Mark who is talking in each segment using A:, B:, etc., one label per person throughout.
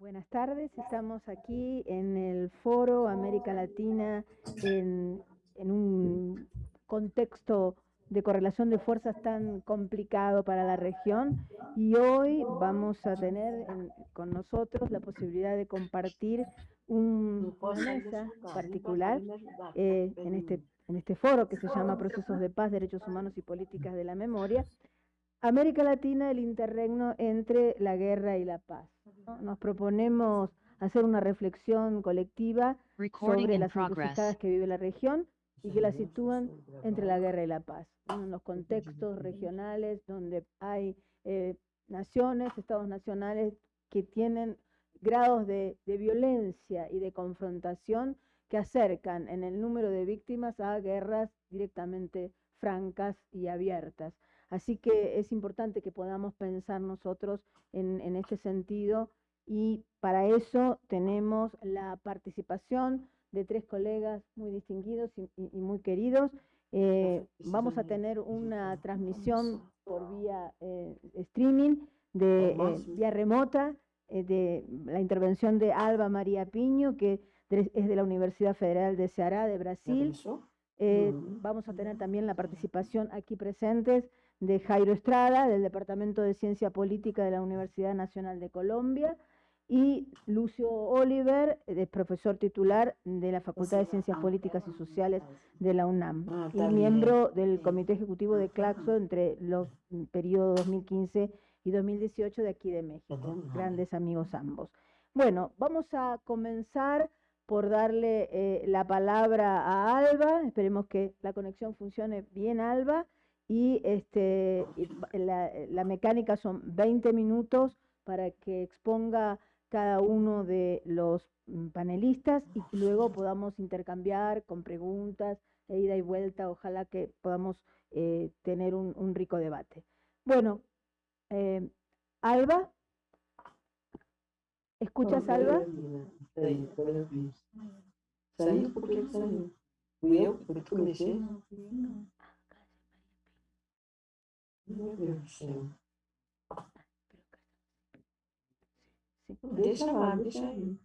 A: Buenas tardes, estamos aquí en el foro América Latina en, un contexto de correlación de fuerzas tan complicado para la región y hoy vamos a tener en- con nosotros la posibilidad de compartir un- mesa particular eh, este, en este foro que se llama Procesos de Paz, Derechos Humanos y Políticas de la Memoria, América Latina, el interregno entre la guerra y la paz. ¿no? Nos proponemos hacer una reflexión colectiva sobre las encrucijadas que vive la región y que la sitúan entre la guerra y la paz, ¿no? en los contextos regionales donde hay eh, naciones, estados nacionales que tienen grados de, de violencia y de confrontación que acercan en el número de víctimas a guerras directamente francas y abiertas. Así que es importante que podamos pensar nosotros en, en este sentido y para eso tenemos la participación de tres colegas muy distinguidos y, y- y muy queridos. Eh, vamos a tener una transmisión por vía eh, streaming, de, eh, vía remota, de la intervención de Alba María Piño, que de- es de la Universidad Federal de Ceará, de Brasil.
B: Ujú.
A: Vamos a tener también la participación aquí presentes de Jairo Estrada, del Departamento de Ciencia Política de la Universidad Nacional de Colombia, y Lucio Oliver, eh, profesor titular de la Facultad de Ciencias Políticas y Sociales de la UNAM,
B: Ah,
A: y miembro del Comité Ejecutivo de Claxo entre los mm, periodos 2015 y 2018 de aquí de México. Grandes amigos ambos. Bueno, vamos a comenzar por darle eh, la palabra a Alba. Esperemos que la conexión funcione bien, Alba. Y este, la, la mecánica son 20 minutos para que exponga cada uno de los mm, panelistas y que luego podamos intercambiar con preguntas e ida y vuelta. Ojalá que podamos eh, tener un, un rico debate. Bueno, eh, Alba, ¿escuchas, Alba?
B: Saiu? Saiu? Deixa lá, deixa aí.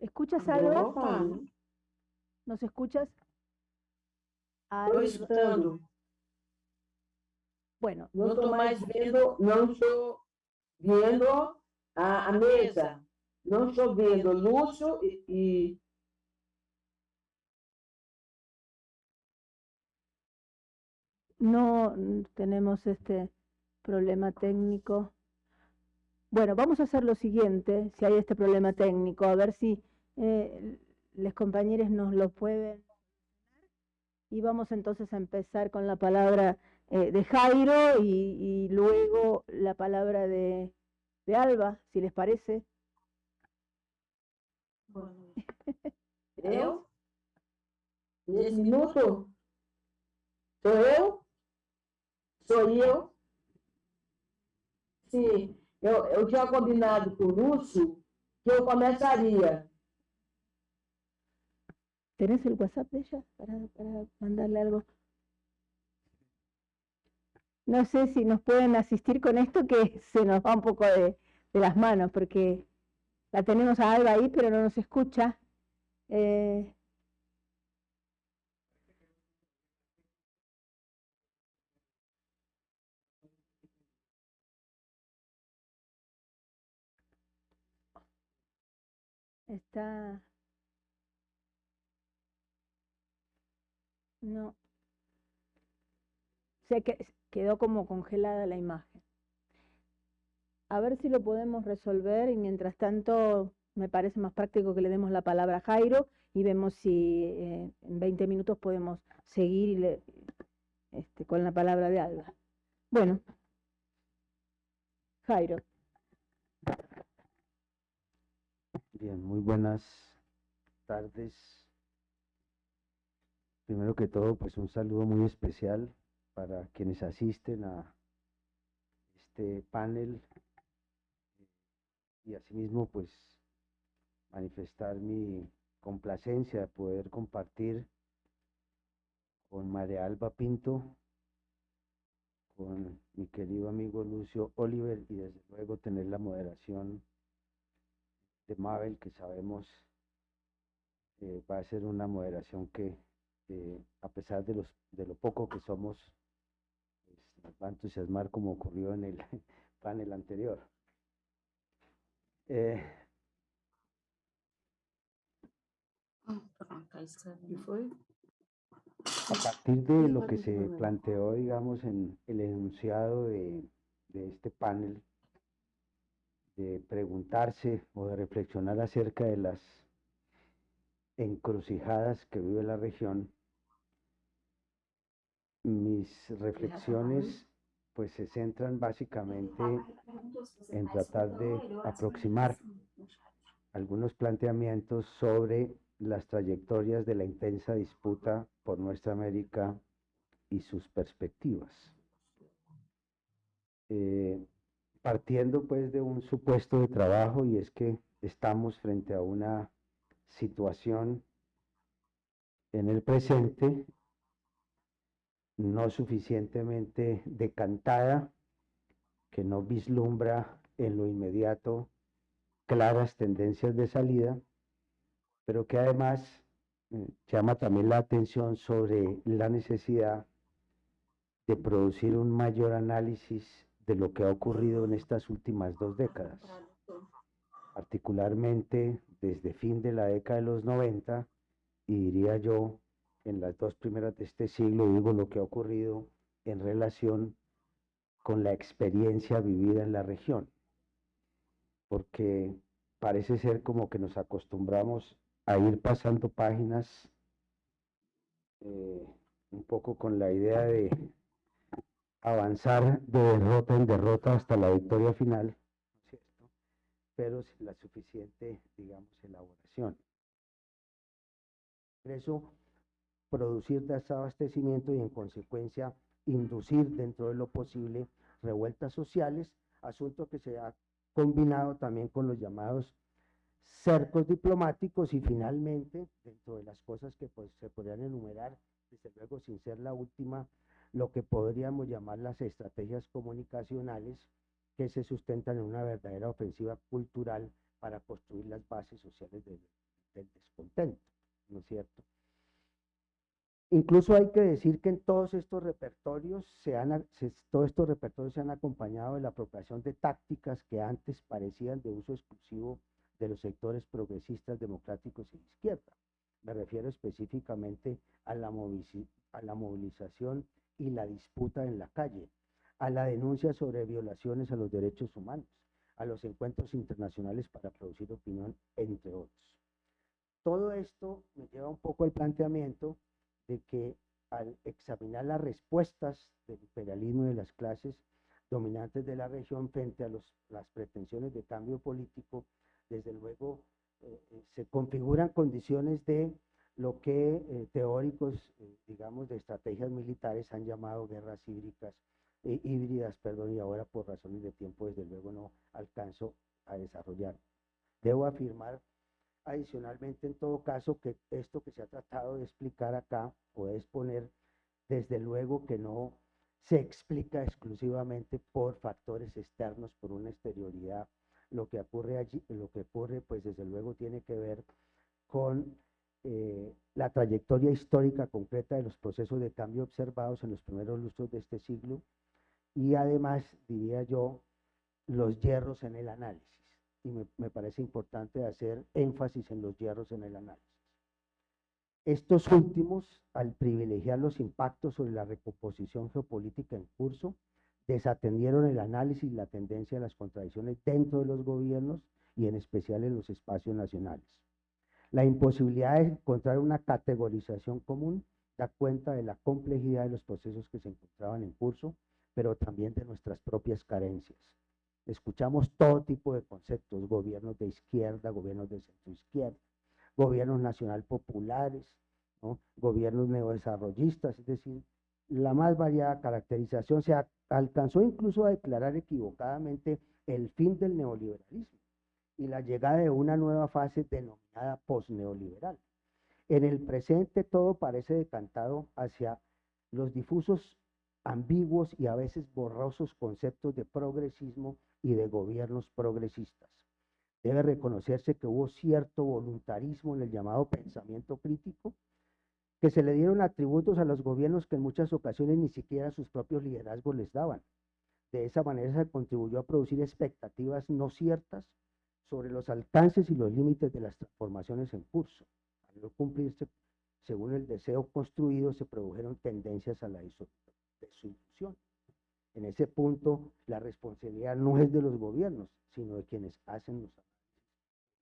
A: ¿Escuchas,
B: falar.
A: ¿Nos escuchas?
B: Estou
A: Alba,
B: escutando.
A: Bueno,
B: Não estou mais vendo, não estou vendo a, a mesa. Não estou vendo Lúcio e, e
A: no tenemos este problema técnico. Bueno, vamos a hacer lo siguiente, si hay este problema técnico, a ver si eh, los compañeros nos lo pueden. Y vamos entonces a empezar con la palabra eh, de Jairo y, luego la palabra de, de Alba, si les parece.
B: eu? Nesse minuto? Sou eu? Sou eu? Sim, eu, eu tinha combinado com o Lúcio que eu começaria.
A: ¿Tenés el WhatsApp de ella para, para mandarle algo? No sé si nos pueden asistir con esto que se nos va un poco de, de las manos porque la tenemos a Alba ahí pero no nos escucha. Eh, está... No. Se que quedó como congelada la imagen. A ver si lo podemos resolver y mientras tanto me parece más práctico que le demos la palabra a Jairo y vemos si eh, en 20 minutos podemos seguir este, con la palabra de Alba. Bueno, Jairo.
C: Bien, muy buenas tardes. Primero que todo, pues un saludo muy especial para quienes asisten a este panel y asimismo pues manifestar mi complacencia de poder compartir con María Alba Pinto, con mi querido amigo Lucio Oliver y desde luego tener la moderación de Mabel, que sabemos eh, va a ser una moderación que, eh, a pesar de, los, de lo poco que somos, pues, nos va a entusiasmar como ocurrió en el panel anterior. Eh, a partir de lo que se planteó, digamos, en el enunciado de, de este panel, de preguntarse o de reflexionar acerca de las encrucijadas que vive la región, mis reflexiones pues se centran básicamente en tratar de aproximar algunos planteamientos sobre las trayectorias de la intensa disputa por nuestra América y sus perspectivas. Eh, partiendo pues de un supuesto de trabajo y es que estamos frente a una situación en el presente no suficientemente decantada, que no vislumbra en lo inmediato claras tendencias de salida, pero que además eh, llama también la atención sobre la necesidad de producir un mayor análisis de lo que ha ocurrido en estas últimas dos décadas, particularmente desde fin de la década de los 90 y diría yo en las dos primeras de este siglo, digo lo que ha ocurrido en relación con la experiencia vivida en la región, porque parece ser como que nos acostumbramos a ir pasando páginas eh, un poco con la idea de avanzar de derrota en derrota hasta la victoria final, pero sin la suficiente, digamos, elaboración. Por eso, producir desabastecimiento y en consecuencia inducir dentro de lo posible revueltas sociales, asunto que se ha combinado también con los llamados cercos diplomáticos y finalmente, dentro de las cosas que pues, se podrían enumerar, desde luego sin ser la última, lo que podríamos llamar las estrategias comunicacionales que se sustentan en una verdadera ofensiva cultural para construir las bases sociales del, descontento, ¿no es cierto? Incluso hay que decir que en todos estos repertorios se han, todos estos repertorios se han acompañado de la apropiación de tácticas que antes parecían de uso exclusivo de los sectores progresistas, democráticos y de izquierda. Me refiero específicamente a la, a la movilización y la disputa en la calle, a la denuncia sobre violaciones a los derechos humanos, a los encuentros internacionales para producir opinión, entre otros. Todo esto me lleva un poco al planteamiento de que al examinar las respuestas del imperialismo y de las clases dominantes de la región frente a las pretensiones de cambio político, desde luego eh, eh, se configuran condiciones de lo que eh, teóricos, digamos, de estrategias militares han llamado guerras híbridas, híbridas, perdón, y ahora por razones de tiempo, desde luego no alcanzo a desarrollar. Debo afirmar adicionalmente, en todo caso, que esto que se ha tratado de explicar acá o de exponer, desde luego que no se explica exclusivamente por factores externos, por una exterioridad. Lo que ocurre allí, lo que ocurre, pues desde luego tiene que ver con eh, la trayectoria histórica concreta de los procesos de cambio observados en los primeros lustros de este siglo y además, diría yo, los hierros en el análisis. Y me, parece importante hacer énfasis en los hierros en el análisis. Estos últimos, al privilegiar los impactos sobre la recomposición geopolítica en curso, desatendieron el análisis y la tendencia de las contradicciones dentro de los gobiernos y en especial en los espacios nacionales. La imposibilidad de encontrar una categorización común da cuenta de la complejidad de los procesos que se encontraban en curso pero también de nuestras propias carencias. Escuchamos todo tipo de conceptos, gobiernos de izquierda, gobiernos de centro izquierda, gobiernos nacional populares, gobiernos neodesarrollistas, es decir, la más variada caracterización. Se alcanzó incluso a declarar equivocadamente el fin del neoliberalismo y la llegada de una nueva fase denominada posneoliberal. En el presente todo parece decantado hacia los difusos ambiguos y a veces borrosos conceptos de progresismo y de gobiernos progresistas. debe reconocerse que hubo cierto voluntarismo en el llamado pensamiento crítico, que se le dieron atributos a los gobiernos que en muchas ocasiones ni siquiera sus propios liderazgos les daban. De esa manera se contribuyó a producir expectativas no ciertas sobre los alcances y los límites de las transformaciones en curso. Al no cumplirse según el deseo construido, se produjeron tendencias a la disolución. En ese punto, la responsabilidad no es de los gobiernos, sino de quienes hacen los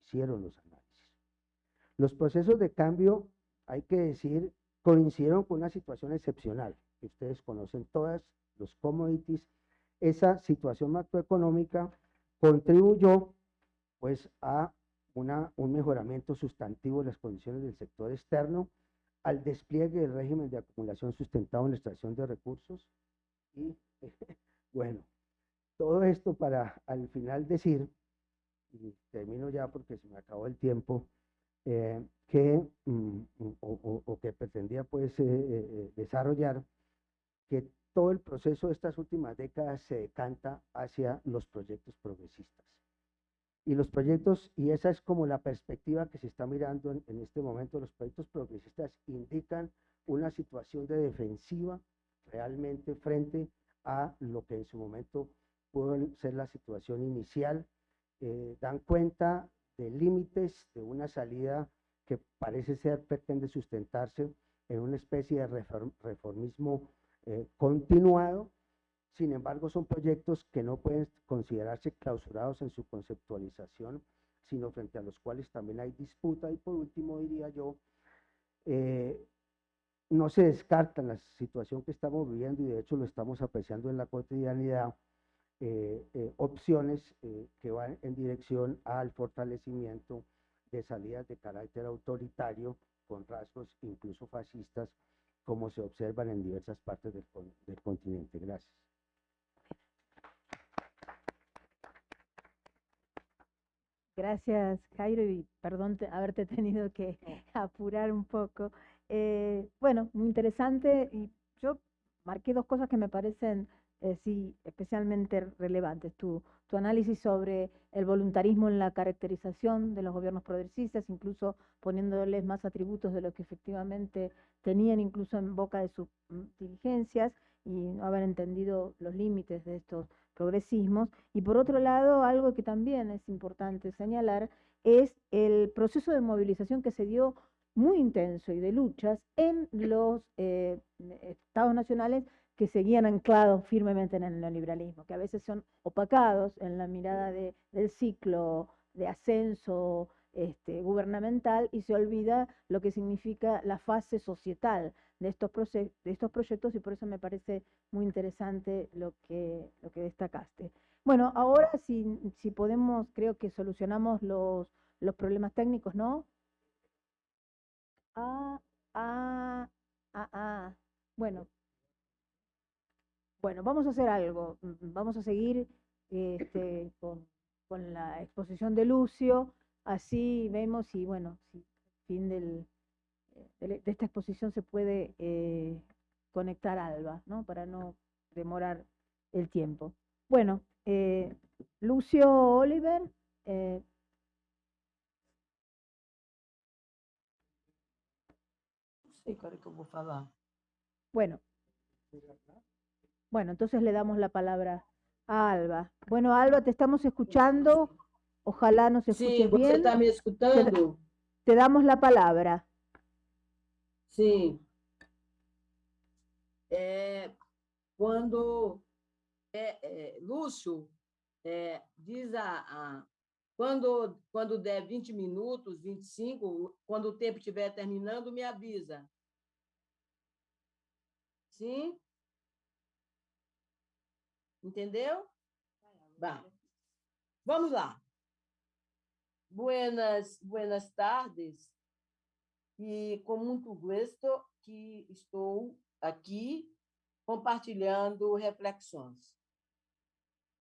C: hicieron los análisis. Los procesos de cambio, hay que decir, coincidieron con una situación excepcional, que ustedes conocen todas, los commodities. Esa situación macroeconómica contribuyó pues a una, un mejoramiento sustantivo de las condiciones del sector externo, al despliegue del régimen de acumulación sustentado en la extracción de recursos y bueno, todo esto para al final decir, y termino ya porque se me acabó el tiempo, eh, que, mm, o, que pretendía pues eh, eh, desarrollar, que todo el proceso de estas últimas décadas se decanta hacia los proyectos progresistas. Y los proyectos, y esa es como la perspectiva que se está mirando en, este momento, los proyectos progresistas indican una situación de defensiva realmente frente a lo que en su momento pudo ser la situación inicial, eh, dan cuenta de límites de una salida que parece ser, pretende sustentarse en una especie de reformismo eh, continuado, sin embargo son proyectos que no pueden considerarse clausurados en su conceptualización, sino frente a los cuales también hay disputa y por último diría yo, eh, no se descarta la situación que estamos viviendo y de hecho lo estamos apreciando en la cotidianidad, eh, eh, opciones que van en dirección al fortalecimiento de salidas de carácter autoritario con rasgos incluso fascistas como se observan en diversas partes del, del continente. Gracias.
A: Gracias, Jairo, y perdón haberte tenido que apurar un poco. Eh, bueno, muy interesante y yo marqué dos cosas que me parecen eh, sí especialmente relevantes. Tu, tu análisis sobre el voluntarismo en la caracterización de los gobiernos progresistas, incluso poniéndoles más atributos de lo que efectivamente tenían incluso en boca de sus mm, dirigencias y no haber entendido los límites de estos progresismos. Y por otro lado, algo que también es importante señalar es el proceso de movilización que se dio muy intenso y de luchas en los eh, estados nacionales que seguían anclados firmemente en el neoliberalismo, que a veces son opacados en la mirada de, del ciclo de ascenso este, gubernamental y se olvida lo que significa la fase societal de estos, de estos proyectos y por eso me parece muy interesante lo que, lo que destacaste. Bueno, ahora si, si podemos, creo que solucionamos los, los problemas técnicos, ¿no? Ah, ah, ah, ah. Bueno. Bueno, vamos a hacer algo. Vamos a seguir este, con, la exposición de Lucio. Así vemos y bueno, fin del, eh, de, esta exposición se puede eh, conectar Alba, ¿no? Para no demorar el tiempo. Bueno, eh, Lucio Oliver,
B: falar.
A: Bueno. Bueno, entonces le damos la palabra a Alba. Bueno, Alba, te estamos escuchando. Ojalá nos escuches
B: sí, bien. Sí, está me escuchando.
A: Te, te, damos la palabra.
B: Sí. É, quando é, é, Lúcio é, diz a, a, quando, quando der 20 minutos, 25, quando o tempo estiver terminando, me avisa. Sim? Entendeu? Bah. Vamos lá. Buenas, buenas tardes. E com muito gosto que estou aqui compartilhando reflexões.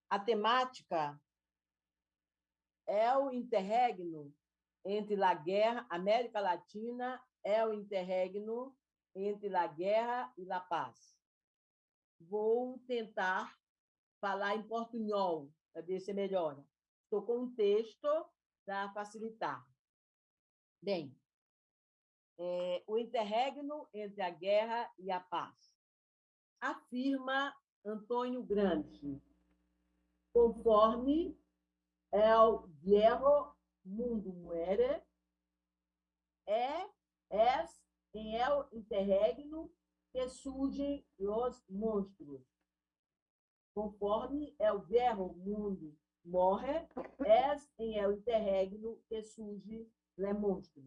B: A temática é o interregno entre a guerra, América Latina é o interregno entre a guerra e a paz. Vou tentar falar em portunhol, para ver se melhora. Estou com um texto para facilitar. Bem, é, o interregno entre a guerra e a paz. Afirma Antônio Gramsci, conforme el viejo mundo muere, é, es em el interregno que surgem os monstros. Conforme el viejo mundo morre, es em el interregno que surge le monstro.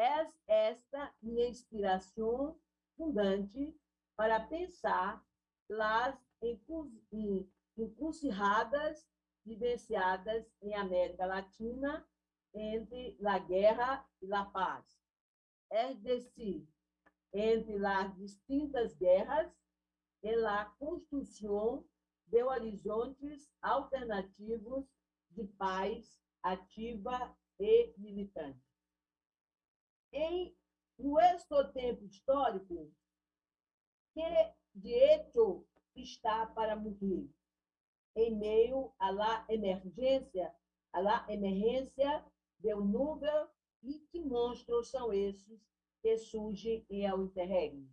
B: Es esta minha inspiração fundante para pensar las encrucijadas vivenciadas em América Latina entre a guerra e a paz. É decir, entre as distintas guerras e a construção de horizontes alternativos de paz ativa e militante. Em nosso tempo histórico, que de hecho está para morrer, em meio à la emergência, à la emergência do núvel e que monstros são esses que surgem em El Interregno.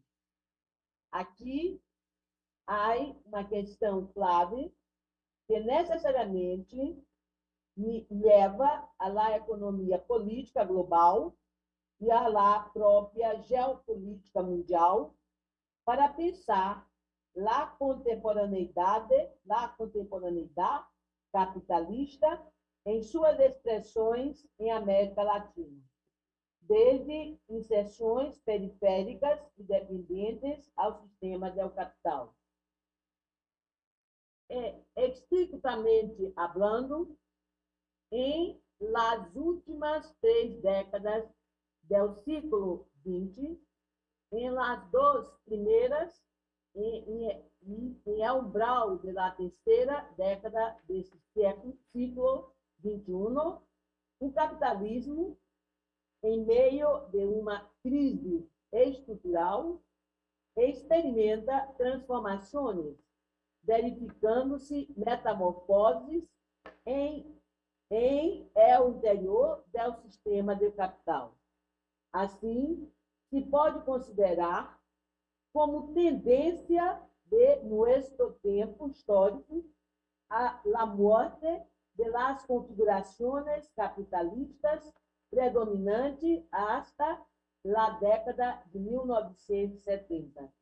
B: Aqui há uma questão clave que necessariamente me leva à la economia política global e à la própria geopolítica mundial para pensar la contemporaneidade, la contemporaneidade capitalista em suas expressões em América Latina, desde inserções periféricas e dependentes ao sistema del capital. É, estritamente hablando, em las últimas três décadas do século XX, em las duas primeiras em, em, umbral da terceira década desse século, século XXI, o capitalismo, em meio de uma crise estrutural, experimenta transformações, verificando-se metamorfoses em, em é o interior do sistema de capital. Assim, se pode considerar como tendência de nosso tempo histórico a la muerte de las configurações capitalistas predominante hasta la década de 1970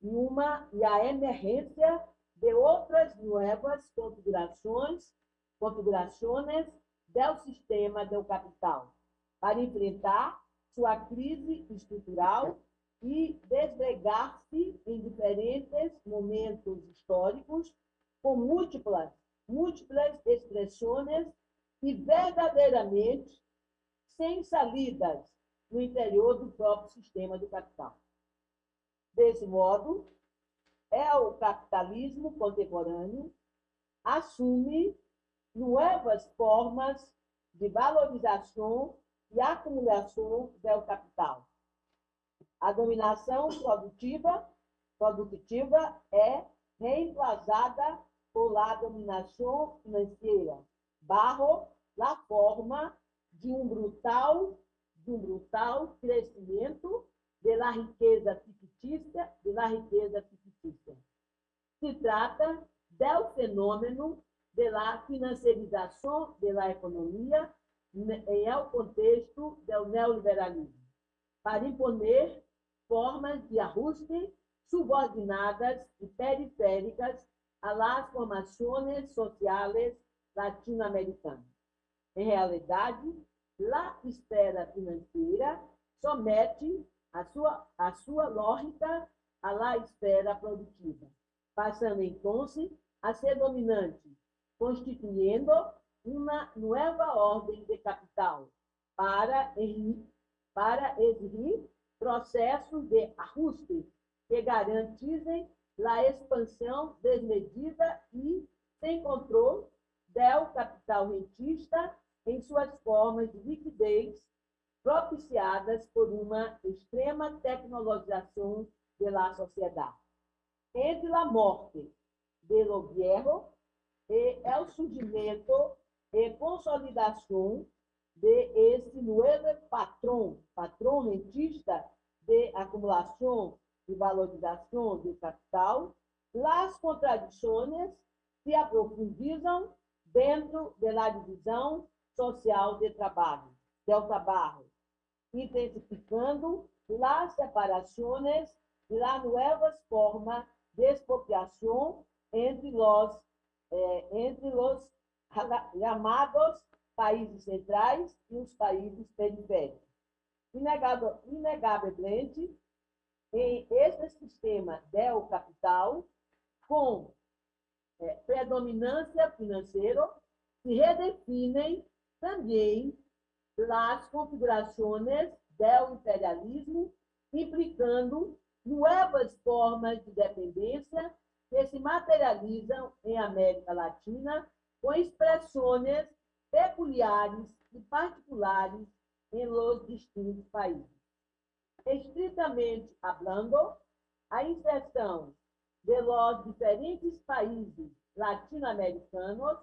B: e uma e a emergência de outras novas configurações configurações do sistema do capital para enfrentar sua crise estrutural e desbregar-se em diferentes momentos históricos com múltiplas, múltiplas expressões e verdadeiramente sem salidas no interior do próprio sistema do capital. Desse modo, é o capitalismo contemporâneo assume novas formas de valorização e acumulação do capital a dominação produtiva, produtiva é reemplazada por a dominação financeira, barro na forma de um brutal, de um brutal crescimento da riqueza fictícia, da riqueza fictícia. Se trata do fenômeno da financiarização da economia em o contexto do neoliberalismo, para imponer formas de ajuste subordinadas e periféricas las formações sociais latino-americanas. Em realidade, a esfera financeira somete a sua, a sua lógica à esfera produtiva, passando então a ser dominante, constituindo uma nova ordem de capital para, para exigir processos de ajuste que garantizem a expansão desmedida e sem controle do capital rentista em suas formas de liquidez propiciadas por uma extrema tecnologização da sociedade. Entre a morte de lo viejo e o surgimento e consolidação de esse novo patrão, patrão rentista de acumulação e valorização do capital, as contradições se aprofundizam dentro da divisão social de trabalho, del trabalho, intensificando as separações e as novas formas de expropriação entre os, eh, entre os chamados países centrais e os países periféricos. Inegavelmente, em esse sistema del capital, com é, predominância financeira, se redefinem também as configurações do imperialismo, implicando novas formas de dependência que se materializam em América Latina com expressões peculiares e particulares em los distintos países. Estritamente hablando, a inserção de los diferentes países latino-americanos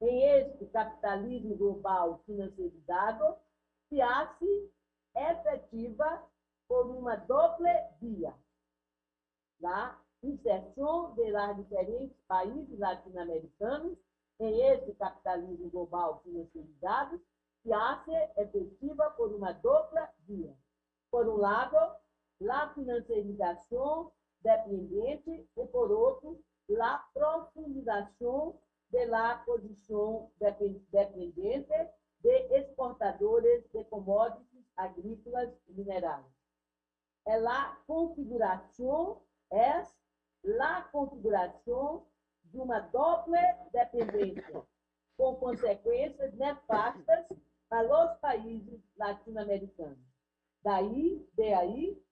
B: em este capitalismo global financiarizado se hace efetiva por uma doble via. A inserção de diferentes países latino-americanos em este capitalismo global financiarizado se hace efetiva por uma dupla via. Por um lado, a financiarização dependente e, por outro, a profundização da posição dependente de exportadores de commodities agrícolas e minerais. É a configuração, é a configuração de uma doble dependência, com consequências nefastas para os países latino-americanos. Daí, de aí,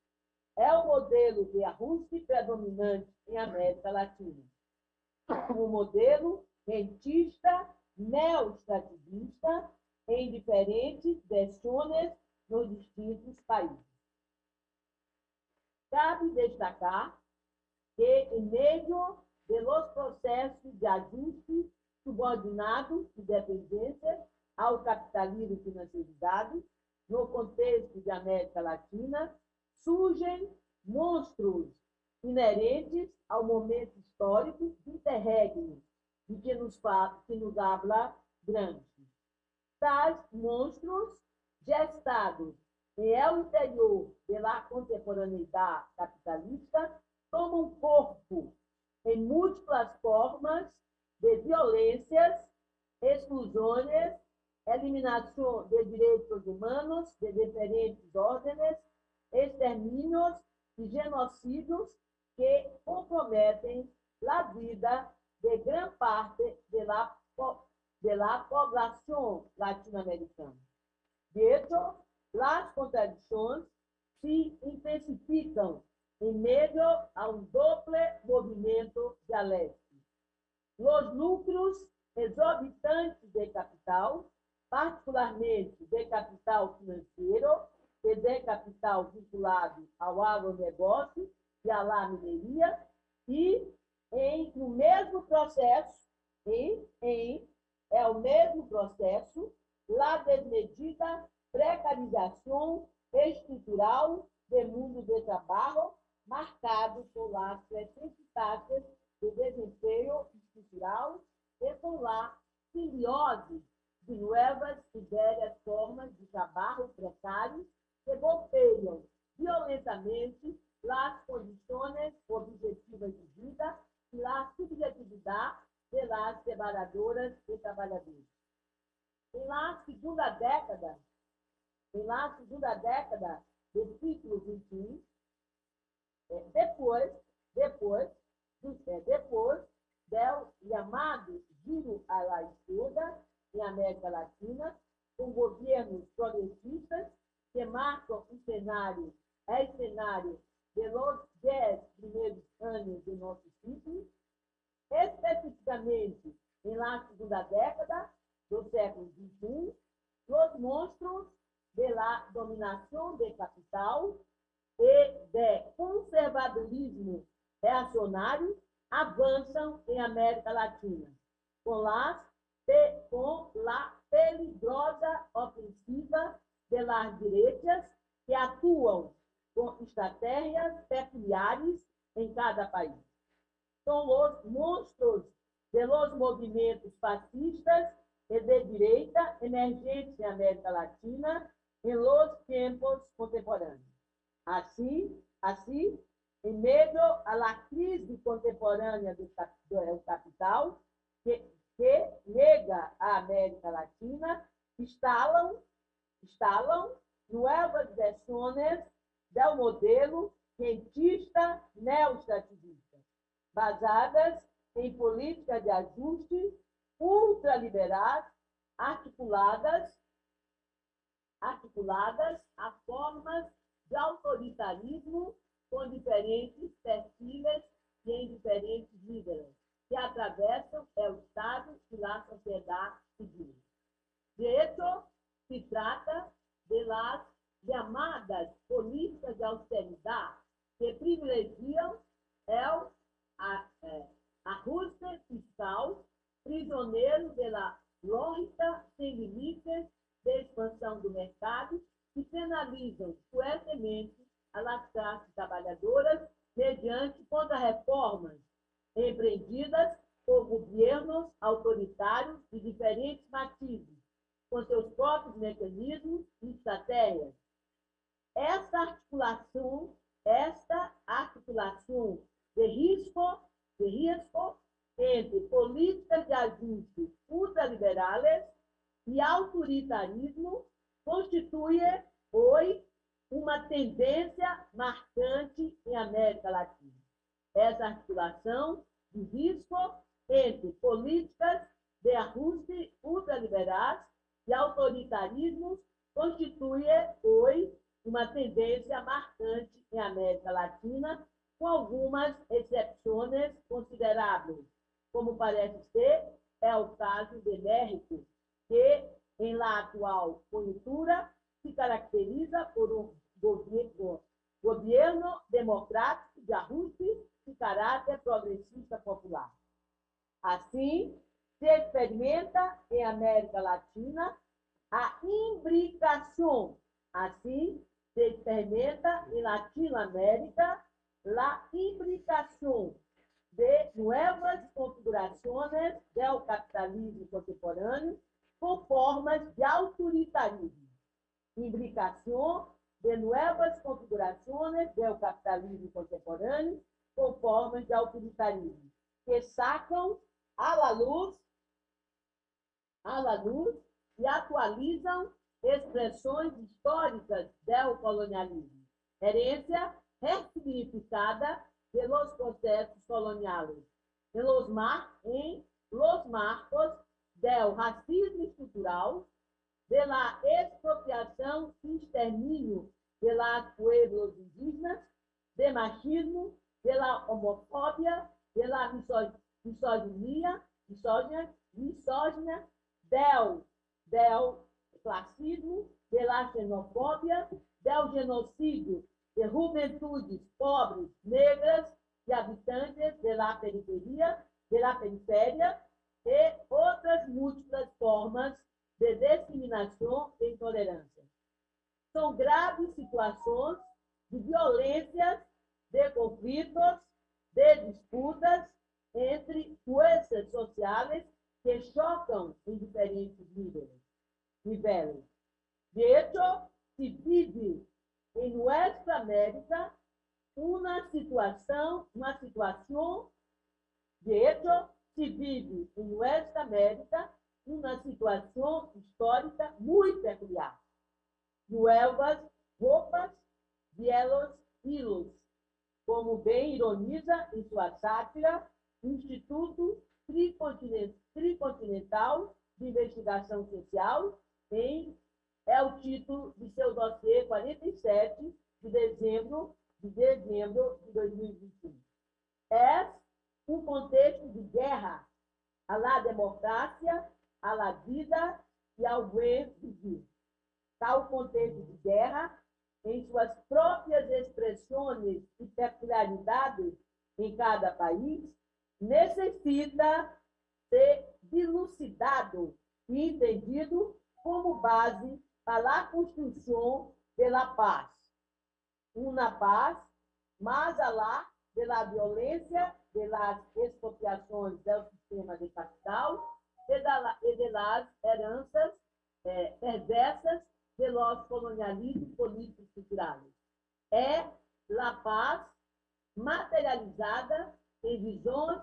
B: é o modelo de ajuste predominante em América Latina. Um modelo rentista, neoestativista, em diferentes versões nos distintos países. Cabe destacar que, em meio de los processos de ajuste subordinado e dependência ao capitalismo financiarizado, no contexto de América Latina, surgem monstros inerentes ao momento histórico interregno de que nos, que nos habla Gramsci. Tais monstros gestados em el interior da contemporaneidade capitalista tomam corpo em múltiplas formas de violências, exclusões, eliminação de direitos humanos de diferentes ordens, extermínios e genocídios que comprometem a vida de grande parte da de la población latinoamericana. De hecho, as contradições se intensificam em meio a um doble movimento dialético. Os lucros exorbitantes de capital, particularmente de capital financeiro e de capital vinculado ao agronegócio e à mineria, e em o mesmo processo, em, em é o mesmo processo, la desmedida precarização estrutural do mundo de trabalho marcado por crescentes taxas de desempenho estrutural e por la simbiose de novas e velhas formas de trabalho precário que golpeiam violentamente as condições objetivas de vida e a subjetividade de las separadoras de trabalhadores. Em la segunda década, em la segunda década do século XXI, depois, depois, é, depois do chamado giro à la esquerda em América Latina, com governos progressistas que marcam o cenário, é o cenário de los dez primeiros anos do nosso ciclo, especificamente em la segunda década do século XXI, os monstros de la dominação de capital e de conservadorismo reacionário avançam em América Latina, com as pe- com la peligrosa ofensiva de las derechas que atuam com estratégias peculiares em cada país. São os monstros de los movimentos fascistas e de direita emergentes em América Latina em los tempos contemporâneos. Assim, assim, em meio à crise contemporânea do, do capital, que, que nega a América Latina, instalam, instalam novas versões do modelo cientista neoestrativista, basadas em políticas de ajuste ultraliberais articuladas articuladas a formas de autoritarismo com diferentes perfis e em diferentes níveis, que atravessam o Estado e a sociedade civil. De hecho, se trata de las llamadas políticas de austeridade que privilegiam el a- eh, ajuste fiscal prisioneiro da lógica sem limites de expansão do mercado que penalizam fuertemente as classes trabalhadoras mediante contra-reformas empreendidas por governos autoritários de diferentes matizes, com seus próprios mecanismos e estratégias. Esta articulação, esta articulação de risco, de risco entre políticas de ajuste ultraliberais e autoritarismo constitui hoje uma tendência marcante em América Latina. Essa articulação de risco entre políticas de ajuste ultraliberais e autoritarismo constitui hoje uma tendência marcante em América Latina, com algumas exceções consideráveis, como parece ser é o caso de México, que, em la atual conjuntura, se caracteriza por um governo, governo democrático de ajuste de caráter progressista popular. Assim, se experimenta em América Latina a imbricação. Assim, se experimenta em Latinoamérica a imbricação de novas configurações do capitalismo contemporâneo com formas de autoritarismo. Imbricação de novas configurações do capitalismo contemporâneo com formas de autoritarismo, que sacam à luz, à luz e atualizam expressões históricas do colonialismo, herência ressignificada pelos processos coloniais, em los, mar, em los marcos do racismo estrutural, pela expropriação e extermínio pelos pueblos indígenas, de machismo, pela homofobia, pela miso- misoginia, misógina, misógina, del, del classismo, pela xenofobia, del genocídio de juventudes pobres, negras e habitantes da periferia, da periferia e outras múltiplas formas de discriminação e intolerância. São graves situações de violências, de conflitos, de disputas entre forças sociais que chocam em diferentes níveis. De hecho, se vive em Nuestra América uma situação, uma situação, de hecho, se vive em Nuestra América uma situação histórica muito peculiar. Nuevas roupas, bielos hilos, como bem ironiza em sua sátira Instituto Tricontinental, de Investigação Social, em é o título de seu dossiê 47 de dezembro de dezembro de 2021. É um contexto de guerra à la democracia, à la vida e ao bem viver. Tal contexto de guerra, em suas próprias expressões e peculiaridades em cada país, necessita se dilucidado e entendido como base para a construção da paz. Uma paz mais além da violência, pelas expropriações é do sistema de capital, e pelas heranças é, perversas pelos colonialismo político central É a Paz materializada em visões,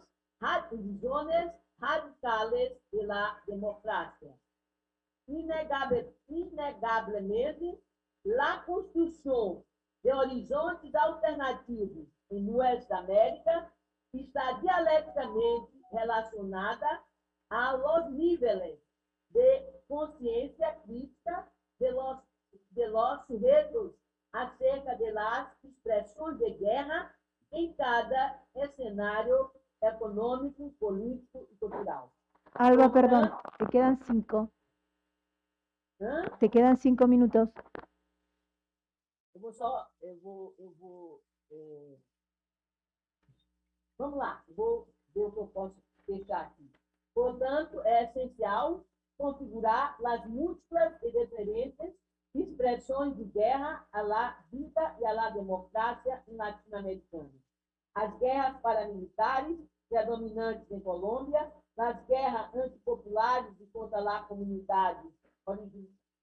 B: visões radicais pela democracia. Inegável, inegavelmente, a construção de horizontes alternativos em Oeste da América está dialeticamente relacionada a los níveis de consciência crítica de los, de los sujetos acerca de las expressões de guerra em cada cenário econômico, político e cultural.
A: Alba, perdón, te quedan cinco.
B: Hã?
A: Te quedan cinco minutos.
B: Eu vou só, eu vou, eu vou, é... vamos lá, vou ver o que eu posso fechar aqui. Portanto, é essencial configurar as múltiplas e diferentes expressões de guerra à la vida e à la democracia latino-americana. As guerras paramilitares, predominantes em Colômbia, as guerras antipopulares e contra lá comunidades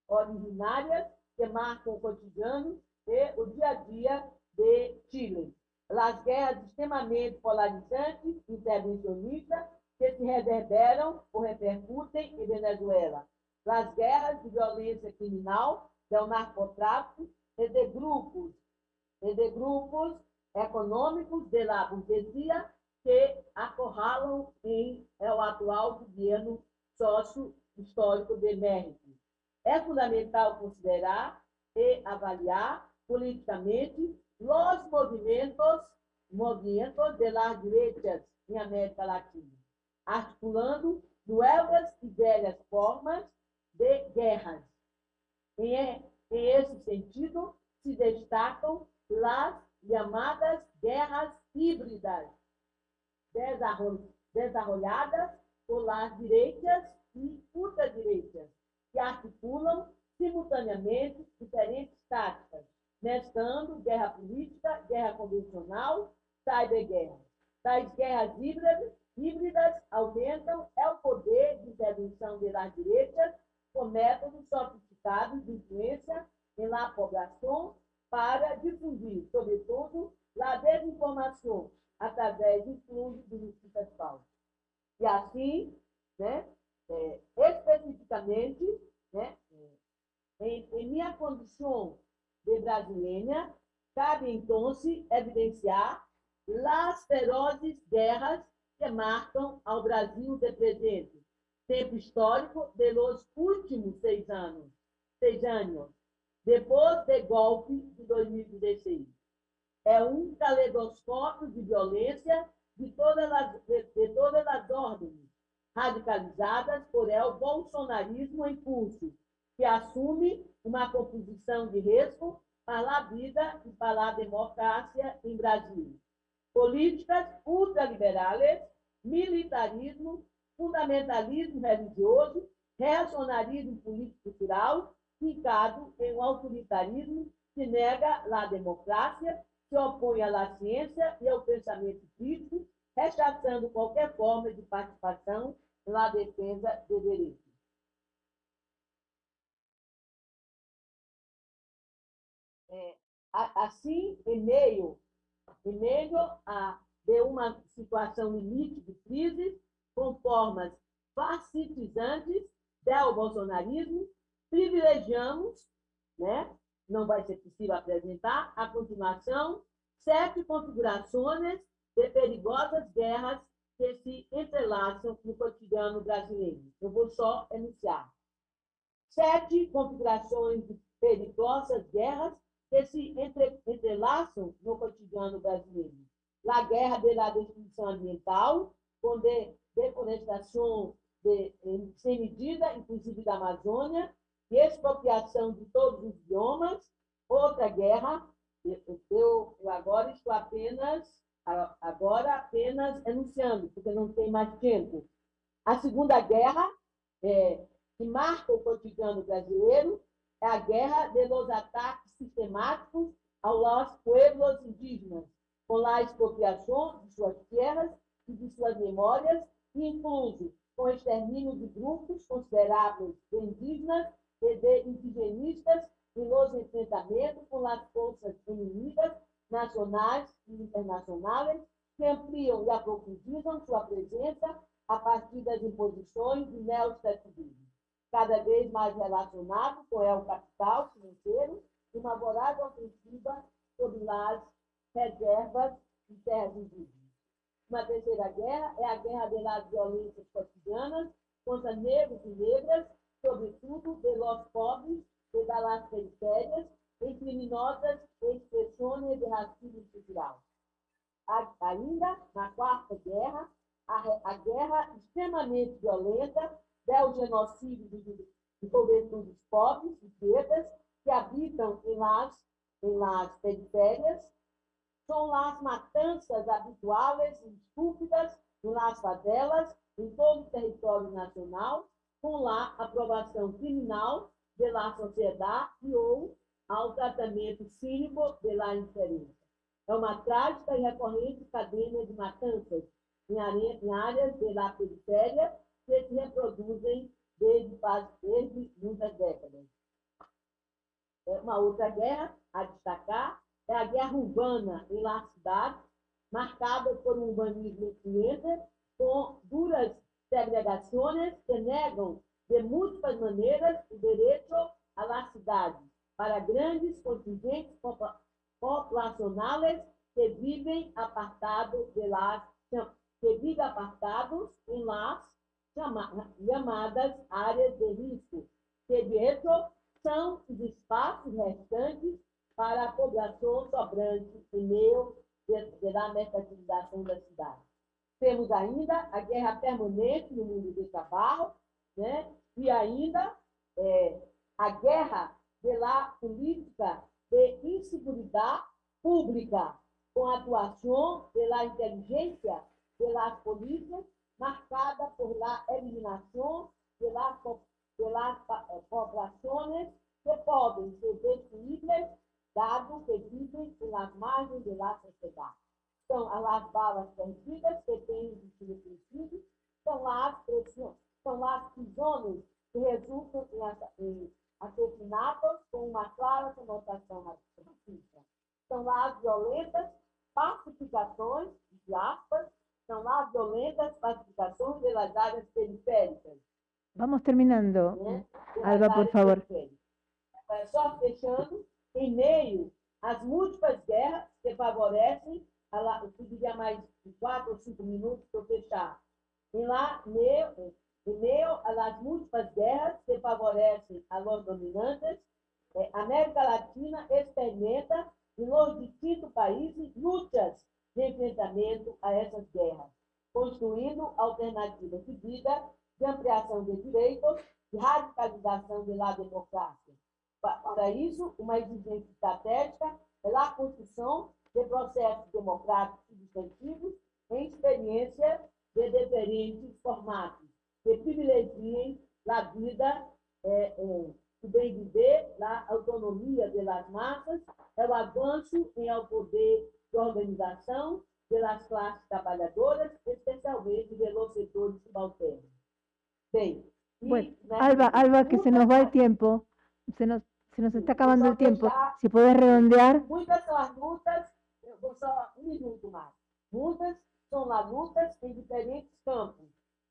B: originárias que marcam o cotidiano e o dia a dia de Chile. As guerras extremamente polarizantes, intervencionistas, que se reverberam ou repercutem em Venezuela. As guerras de violência criminal, do narcotráfico e de grupos, e de grupos econômicos de la burguesia que acorralam em é o atual governo sócio-histórico de México. É fundamental considerar e avaliar politicamente os movimentos, movimentos de las derechas em América Latina articulando novas e velhas formas de guerras. Em, esse sentido, se destacam as chamadas guerras híbridas, desarrolladas por as direitas e ultradireitas, que articulam simultaneamente diferentes táticas, mesclando guerra política, guerra convencional, cyberguerra. Tais guerras híbridas híbridas aumentam é o poder de intervenção das direitas com métodos sofisticados de influência em la população para difundir, sobretudo, a desinformação através do fluxo de notícias falsas. E assim, né, é, especificamente, né, em, em minha condição de brasileira, cabe então se evidenciar as ferozes guerras que marcam ao Brasil de presente, tempo histórico de los últimos seis anos, seis anos, depois do golpe de 2016. É um caleidoscópio de violência de todas as, de, de todas as ordens, radicalizadas por el bolsonarismo em curso, que assume uma composição de a vida e para a democracia em Brasil políticas ultraliberais, militarismo, fundamentalismo religioso, reacionarismo político-cultural, fincado em um autoritarismo que nega a democracia, se opõe à ciência e ao pensamento crítico, rechaçando qualquer forma de participação na defesa do direito. Assim, em meio em meio a de uma situação limite de crise, com formas fascistizantes do bolsonarismo, privilegiamos, né? não vai ser possível apresentar, a continuação, sete configurações de perigosas guerras que se entrelaçam no cotidiano brasileiro. Eu vou só enunciar. Sete configurações de perigosas guerras que entre, entrelaçam no cotidiano brasileiro. A guerra pela destruição ambiental, com de, deforestação de, sem medida, inclusive da Amazônia, e expropriação de todos os biomas. Outra guerra, eu, eu agora estou apenas agora apenas enunciando, porque não tem mais tempo. A Segunda Guerra, é, que marca o cotidiano brasileiro, é a guerra de los ataques sistemáticos aos pueblos indígenas, com a expropriação de suas terras e de suas memórias, incluso com o extermínio de grupos consideráveis de indígenas e de indigenistas e nos enfrentamentos com as forças inimigas nacionais e internacionais que ampliam e aprofundizam sua presença a partir das imposições do neoestativismo, cada vez mais relacionado com o capital financeiro e uma voraz ofensiva sobre as reservas de terras indígenas. Uma terceira guerra é a guerra das violências cotidianas contra negros e negras, sobretudo de los pobres e das periférias, em criminosas expressões de racismo cultural. Ainda, na quarta guerra, a, a guerra extremamente violenta del genocídio de, de juventudes pobres e pretas que habitam em las, em las periférias, são as matanças habituais e estúpidas em las favelas, em todo o território nacional, com a aprovação criminal da sociedade ou ao tratamento cínico da indiferença. É uma trágica e recorrente cadeia de matanças em, áreas da periferia que se reproduzem desde, desde muitas décadas. É uma outra guerra a destacar é a guerra urbana em la cidade, marcada por um urbanismo influente, com duras segregações que negam de múltiplas maneiras o direito à la cidade para grandes contingentes populacionais que vivem apartados de las que vivem apartados em chamadas áreas de risco, que de hecho são os espaços restantes para a população sobrante em meio da mercantilização da cidade. Temos ainda a guerra permanente no mundo do trabalho, né? e ainda é, a guerra pela política de insegurança pública, com atuação pela inteligência pelas polícias, marcada por la eliminação de las, de las eh, populações que podem ser destruídas, dado que vivem nas margens da sociedade. São as balas perdidas que têm sido preciso, são as, são as prisões que resultam em assassinatos com uma clara conotação racista. São as violentas pacificações, de aspas, são as violentas pacificações das áreas periféricas.
A: Vamos terminando. Né? Alba, por favor.
B: Só fechando, em meio às múltiplas guerras que favorecem, eu pediria mais de quatro ou cinco minutos para fechar. Em lá, meio, em meio às múltiplas guerras que favorecem a los dominantes, eh, América Latina experimenta em los distintos países lutas de enfrentamento a essas guerras, construindo alternativas de vida, de ampliação de direitos, de radicalização da democracia. Para isso, uma exigência estratégica é a construção de processos democráticos substantivos em experiência de diferentes formatos, que privilegiem a vida, é, o bem viver, a autonomia das massas, o avanço em ao poder de organização das classes trabalhadoras, especialmente dos setores subalternos. Bem,
A: bueno, Alba, Alba, que se nos va el tiempo, se nos, se nos está acabando el tiempo. Si puedes redondear.
B: Muitas são as lutas, eu vou só um minuto mais. Muitas são as lutas em diferentes campos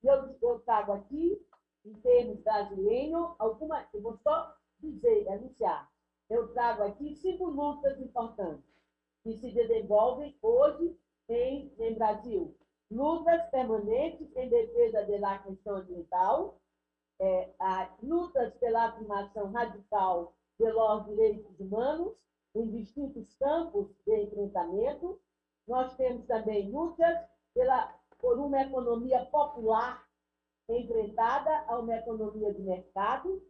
B: eu, eu trago aqui, em termos brasileiros, alguma, eu vou só dizer, anunciar, eu trago aqui cinco lutas importantes que se desenvolvem hoje em, em Brasil. Lutas permanentes em defesa da questão ambiental, é, a, lutas pela afirmação radical pelos direitos humanos em distintos campos de enfrentamento. Nós temos também lutas pela por uma economia popular enfrentada a uma economia de mercado,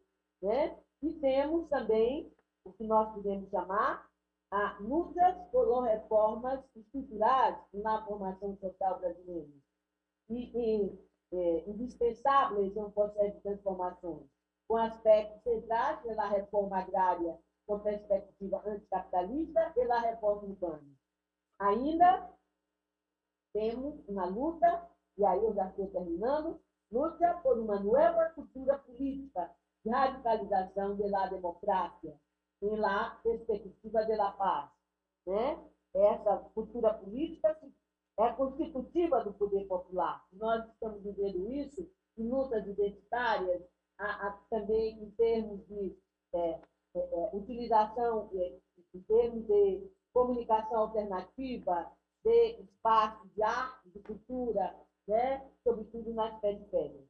B: né? e temos também o que nós podemos chamar a lutas por reformas estruturais na formação social brasileira. E, e é, indispensáveis um processo de transformações, com aspectos centrais pela reforma agrária com perspectiva anticapitalista e reforma urbana. Ainda temos uma luta, e aí eu já estou terminando, luta por uma nova cultura política de radicalização da democracia em la perspectiva da paz. Né? Essa cultura política é constitutiva do poder popular. Nós estamos vivendo isso em lutas identitárias, a, a, também em termos de é, é, é utilização, é, em termos de comunicação alternativa, de espaço de arte, de cultura, né? sobretudo nas periférias.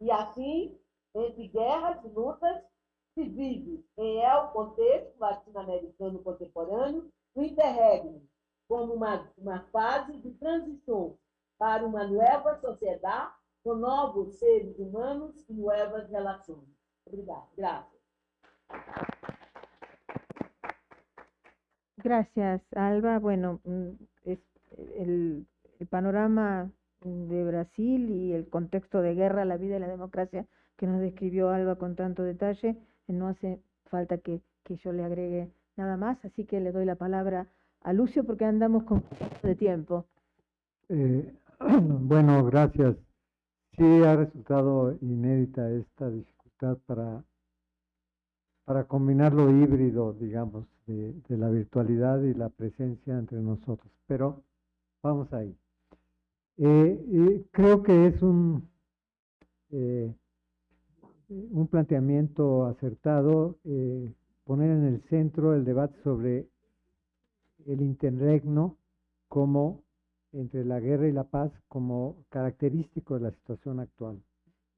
B: E assim, entre guerras e lutas, se vive em el contexto latino-americano contemporâneo o interregno, como uma, uma fase de transição para uma nova sociedade com novos seres humanos y nuevas relaciones. Gracias.
A: Gracias, Alba. Bueno, mm, es el, el, panorama de Brasil y el contexto de guerra, la vida y la democracia que nos describió Alba con tanto detalle, no hace falta que, que yo le agregue nada más, así que le doy la palabra a Lucio porque andamos con de tiempo.
D: Eh, bueno, gracias. Sí ha resultado inédita esta dificultad para, para combinar lo híbrido, digamos, de, la virtualidad y la presencia entre nosotros, pero vamos ahí. Eh, creo que es un, eh, un planteamiento acertado poner en el centro el debate sobre el interregno como entre la guerra y la paz como característico de la situación actual.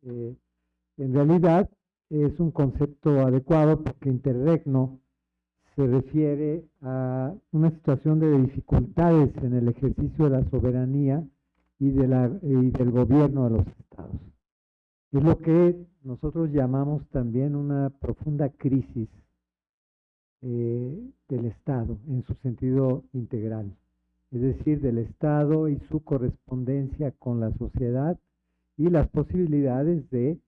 D: Eh, en realidad es un concepto adecuado porque interregno se refiere a una situación de dificultades en el ejercicio de la soberanía y, de la, y del gobierno de los estados. Es lo que nosotros llamamos también una profunda crisis eh, del Estado en su sentido integral, es decir, del Estado y su correspondencia con la sociedad y las posibilidades de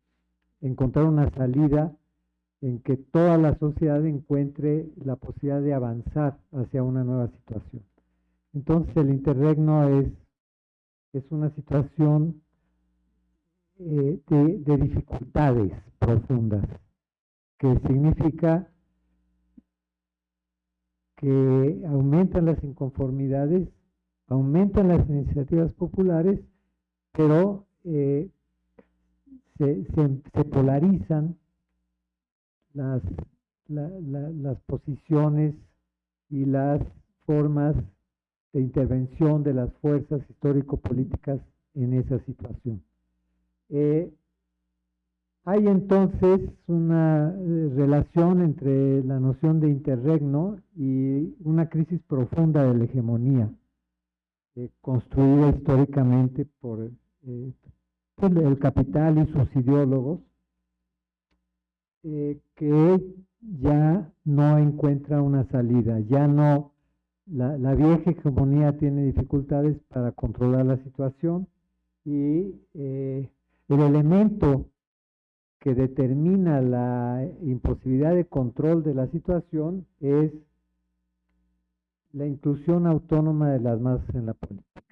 D: encontrar una salida en que toda la sociedad encuentre la posibilidad de avanzar hacia una nueva situación. Entonces el interregno es, es una situación eh, de, de dificultades profundas, que significa que aumentan las inconformidades, aumentan las iniciativas populares, pero eh, se, polarizan las, las posiciones y las formas de intervención de las fuerzas histórico-políticas en esa situación. Eh, hay entonces una eh, relación entre la noción de interregno y una crisis profunda de la hegemonía, eh, construida históricamente por, eh, el capital y sus ideólogos, que ya no encuentra una salida, ya no, la, la, vieja hegemonía tiene dificultades para controlar la situación y el elemento que determina la imposibilidad de control de la situación es la inclusión autónoma de las masas en la política.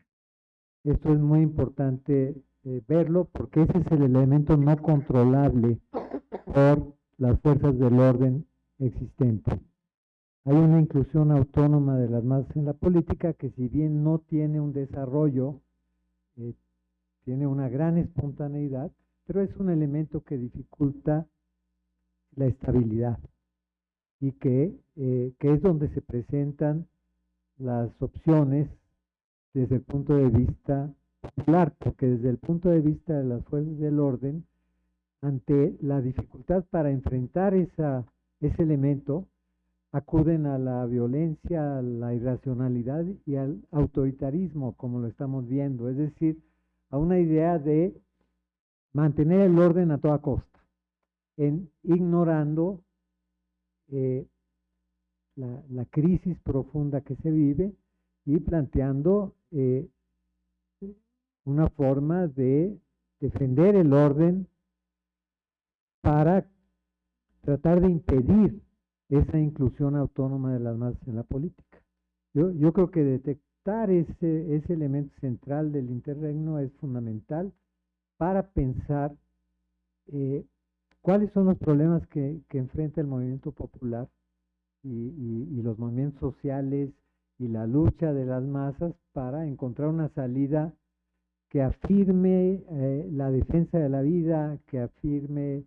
D: Esto es muy importante eh, verlo porque ese es el elemento no controlable por las fuerzas del orden existente. Hay una inclusión autónoma de las masas en la política que si bien no tiene un desarrollo, tiene una gran espontaneidad, pero es un elemento que dificulta la estabilidad y que, eh, que es donde se presentan las opciones desde el punto de vista popular, porque desde el punto de vista de las fuerzas del orden, ante la dificultad para enfrentar esa, ese elemento, acuden a la violencia, a la irracionalidad y al autoritarismo, como lo estamos viendo, es decir, a una idea de mantener el orden a toda costa, ignorando eh, la, crisis profunda que se vive y planteando eh, una forma de defender el orden para tratar de impedir esa inclusión autónoma de las masas en la política. Yo, yo creo que ese, ese elemento central del interregno es fundamental para pensar eh, cuáles son los problemas que, que, enfrenta el movimiento popular y, y, los movimientos sociales y la lucha de las masas para encontrar una salida que afirme eh, la defensa de la vida, que afirme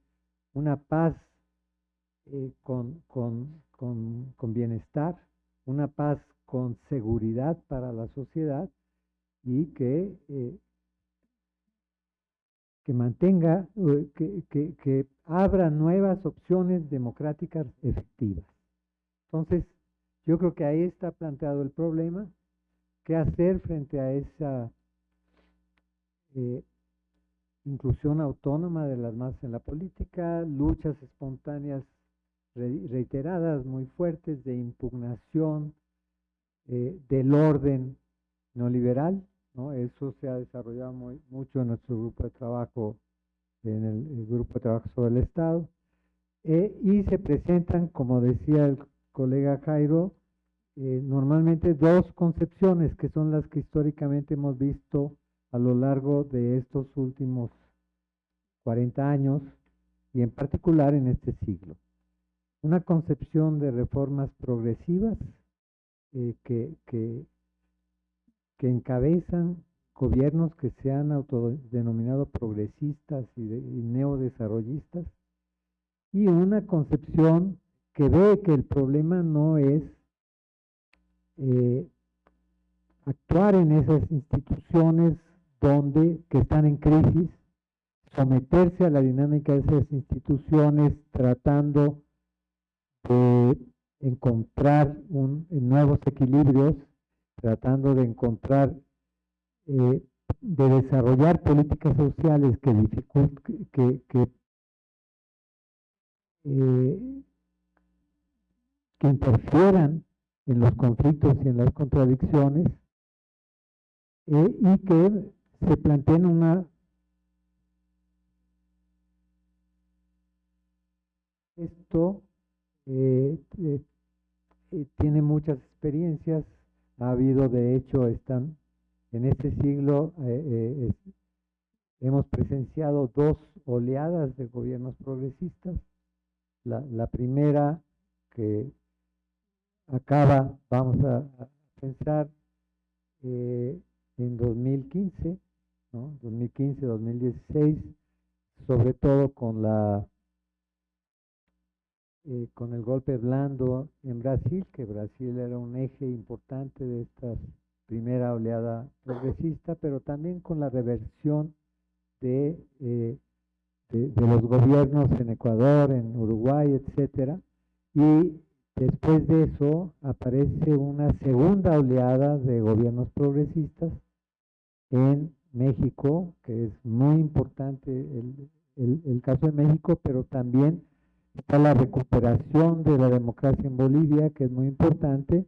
D: una paz eh, con, con, con, con, bienestar, una paz con seguridad para la sociedad y que, eh, que mantenga, que, que, que abra nuevas opciones democráticas efectivas. Entonces, yo creo que ahí está planteado el problema, qué hacer frente a esa eh, inclusión autónoma de las masas en la política, luchas espontáneas reiteradas muy fuertes de impugnación eh, del orden neoliberal, ¿no? Eso se ha desarrollado muy, mucho en nuestro grupo de trabajo, en el, grupo de trabajo sobre el Estado, eh, y se presentan, como decía el colega Jairo, eh, normalmente dos concepciones que son las que históricamente hemos visto a lo largo de estos últimos 40 años y en particular en este siglo una concepción de reformas progresivas eh, que, que, que, encabezan gobiernos que se han autodenominado progresistas y, neodesarrollistas y una concepción que ve que el problema no es eh, actuar en esas instituciones donde que están en crisis, someterse a la dinámica de esas instituciones tratando de encontrar un, nuevos equilibrios, tratando de encontrar, eh, de desarrollar políticas sociales que que, que, eh, que interfieran en los conflictos y en las contradicciones eh, y que se planteen una esto eh, eh, eh, tiene muchas experiencias, ha habido de hecho, están en este siglo, hemos presenciado dos oleadas de gobiernos progresistas. La, primera que acaba, vamos a, pensar, en 2015, ¿no? 2015-2016, sobre todo con la eh, con el golpe blando en Brasil, que Brasil era un eje importante de esta primera oleada progresista, pero también con la reversión de, eh, de, los gobiernos en Ecuador, en Uruguay, etcétera, y después de eso aparece una segunda oleada de gobiernos progresistas en México, que es muy importante el, el, el caso de México, pero también Está la recuperación de la democracia en Bolivia, que es muy importante,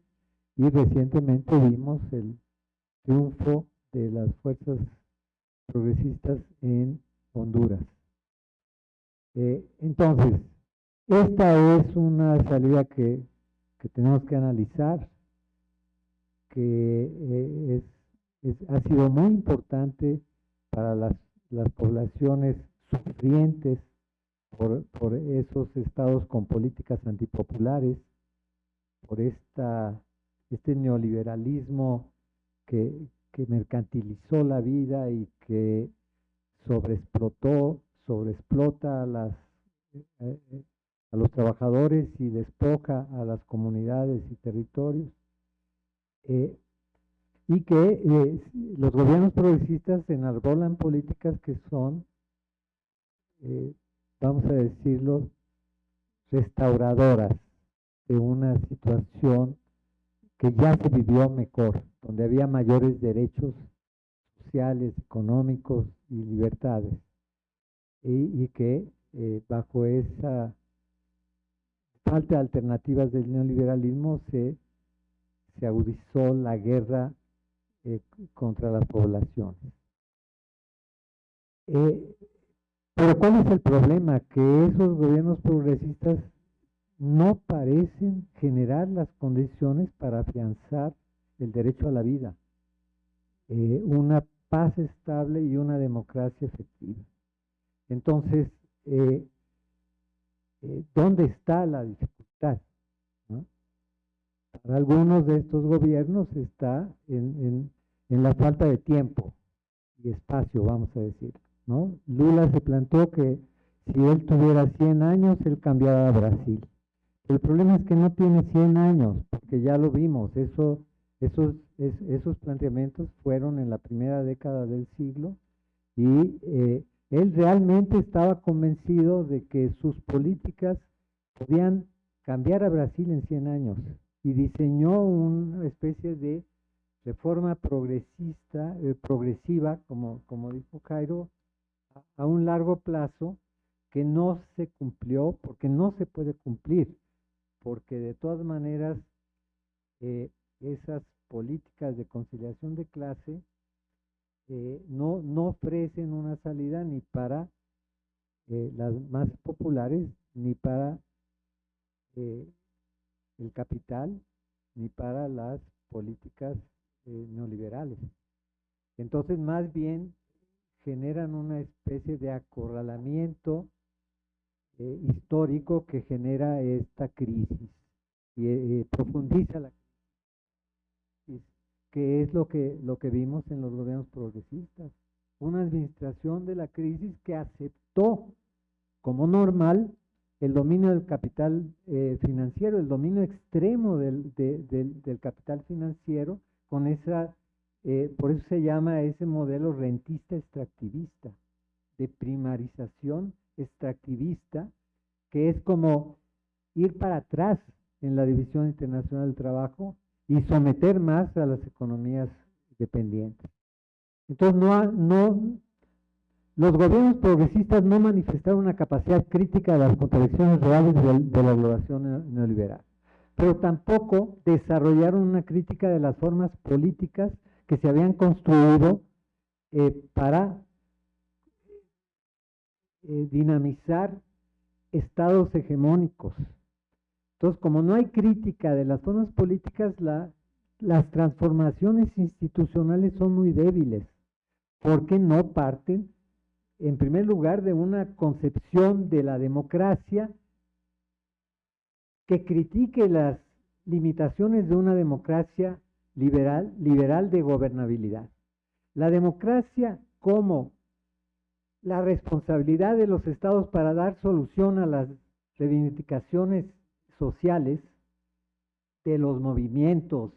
D: y recientemente vimos el triunfo de las fuerzas progresistas en Honduras. Eh, entonces, esta es una salida que, tenemos que analizar, que eh, es, ha sido muy importante para las, las poblaciones sufrientes por, por esos estados con políticas antipopulares, por esta, este neoliberalismo que, que mercantilizó la vida y que sobreexplotó, sobreexplota a, las, eh, eh, a los trabajadores y despoja a las comunidades y territorios. Eh, y que los gobiernos progresistas enarbolan políticas que son vamos a decirlo, restauradoras de una situación que ya se vivió mejor, donde había mayores derechos sociales, económicos y libertades, y, que eh, bajo esa falta de alternativas del neoliberalismo se, se agudizó la guerra eh, contra las poblaciones. Eh, pero ¿cuál es el problema? Que esos gobiernos progresistas no parecen generar las condiciones para afianzar el derecho a la vida, eh, una paz estable y una democracia efectiva. Entonces, eh, eh, ¿dónde está la dificultad? Para algunos de estos gobiernos está en, en, la falta de tiempo y espacio, vamos a decir. ¿No? Lula se planteó que si él tuviera 100 años, él cambiaba a Brasil. El problema es que no tiene 100 años, porque ya lo vimos, eso, esos, esos planteamientos fueron en la primera década del siglo y eh, él realmente estaba convencido de que sus políticas podían cambiar a Brasil en 100 años y diseñó una especie de reforma progresista, eh, progresiva, como, como dijo Cairo, a, un largo plazo que no se cumplió porque no se puede cumplir porque de todas maneras eh, esas políticas de conciliación de clase eh, no, no ofrecen una salida ni para eh, las más populares, ni para el capital, ni para las políticas neoliberales. Entonces, más bien generan una especie de acorralamiento eh, histórico que genera esta crisis y eh, profundiza la crisis, que es lo que, lo que vimos en los gobiernos progresistas. Una administración de la crisis que aceptó como normal el dominio del capital eh, financiero, el dominio extremo del, del, capital financiero, con esa, por eso se llama ese modelo rentista extractivista, de primarización extractivista, que es como ir para atrás en la División Internacional del Trabajo y someter más a las economías dependientes. Entonces, no, no, los gobiernos progresistas no manifestaron una capacidad crítica de las contradicciones reales de, la globalización neoliberal, pero tampoco desarrollaron una crítica de las formas políticas que se habían construido eh, para eh, dinamizar estados hegemónicos. Entonces, como no hay crítica de las formas políticas, las transformaciones institucionales son muy débiles, porque no parten, en primer lugar, de una concepción de la democracia que critique las limitaciones de una democracia liberal, liberal de gobernabilidad. La democracia como la responsabilidad de los estados para dar solución a las reivindicaciones sociales de los movimientos,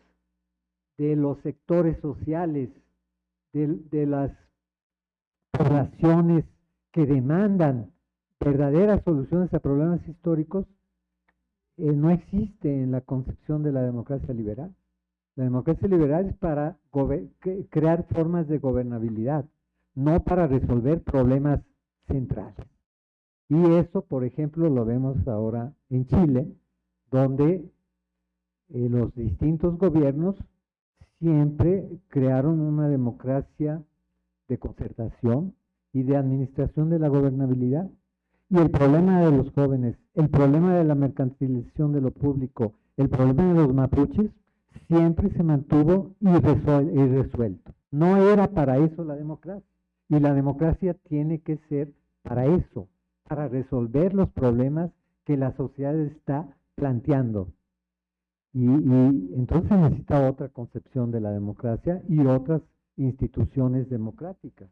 D: de los sectores sociales, de, las poblaciones que demandan verdaderas soluciones a problemas históricos, eh, no existe en la concepción de la democracia liberal. La democracia liberal es para crear formas de gobernabilidad, no para resolver problemas centrales. Y eso, por ejemplo, lo vemos ahora en Chile, donde eh, los distintos gobiernos siempre crearon una democracia de concertación y de administración de la gobernabilidad. Y el problema de los jóvenes, el problema de la mercantilización de lo público, el problema de los mapuches, siempre se mantuvo irresuelto. No era para eso la democracia. Y la democracia tiene que ser para eso, para resolver los problemas que la sociedad está planteando. Y, entonces necesita otra concepción de la democracia y otras instituciones democráticas,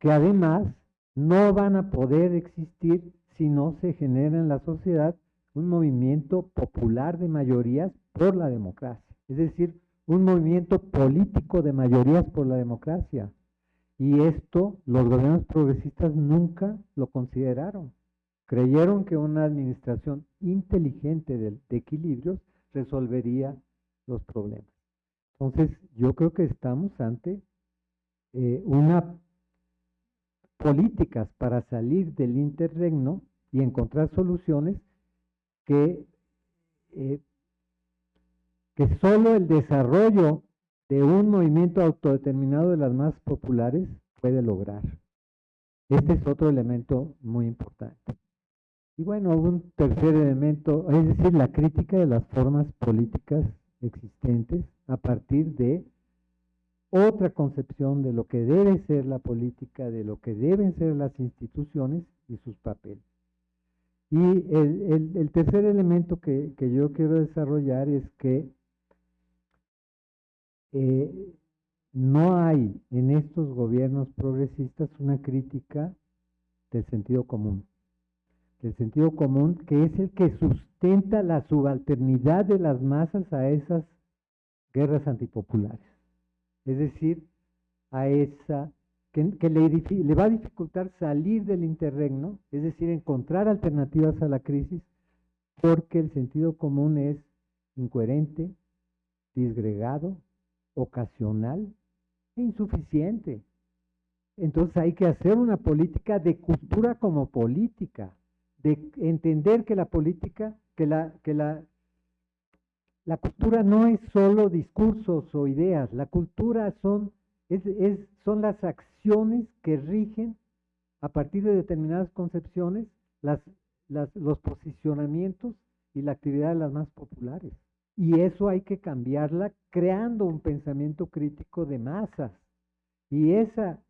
D: que además no van a poder existir si no se genera en la sociedad un movimiento popular de mayorías por la democracia, es decir, un movimiento político de mayorías por la democracia. Y esto los gobiernos progresistas nunca lo consideraron. Creyeron que una administración inteligente de, equilibrios resolvería los problemas. Entonces, yo creo que estamos ante eh, una políticas para salir del interregno y encontrar soluciones que, eh, que solo el desarrollo de un movimiento autodeterminado de las más populares puede lograr. Este es otro elemento muy importante. Y bueno, un tercer elemento, es decir, la crítica de las formas políticas existentes a partir de otra concepción de lo que debe ser la política, de lo que deben ser las instituciones y sus papeles. Y el, tercer elemento que, yo quiero desarrollar es que eh, no hay en estos gobiernos progresistas una crítica del sentido común. Del sentido común que es el que sustenta la subalternidad de las masas a esas guerras antipopulares. Es decir, a esa que, le, le, va a dificultar salir del interregno, es decir, encontrar alternativas a la crisis, porque el sentido común es incoherente, disgregado, ocasional e insuficiente. Entonces hay que hacer una política de cultura como política, de entender que la política, que la, que la, la cultura no es solo discursos o ideas, la cultura son, es, son las acciones que rigen a partir de determinadas concepciones las, los posicionamientos y la actividad de las más populares. Y eso hay que cambiarla creando un pensamiento crítico de masas. Y esa,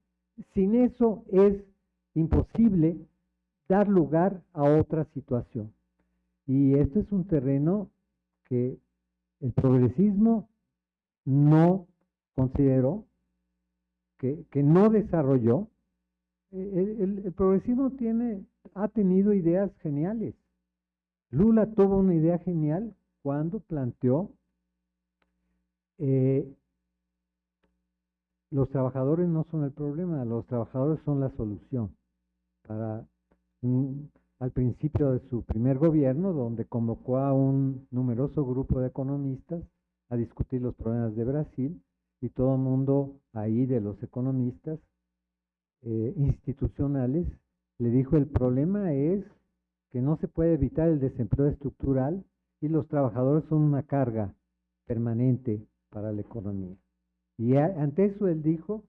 D: sin eso es imposible dar lugar a otra situación. Y este es un terreno que el progresismo no consideró, que, no desarrolló. El, el, progresismo tiene, ha tenido ideas geniales. Lula tuvo una idea genial cuando planteó eh, los trabajadores no son el problema, los trabajadores son la solución para al principio de su primer gobierno, donde convocó a un numeroso grupo de economistas a discutir los problemas de Brasil, y todo el mundo ahí de los economistas eh, institucionales le dijo el problema es que no se puede evitar el desempleo estructural y los trabajadores son una carga permanente para la economía. Y ante eso él dijo,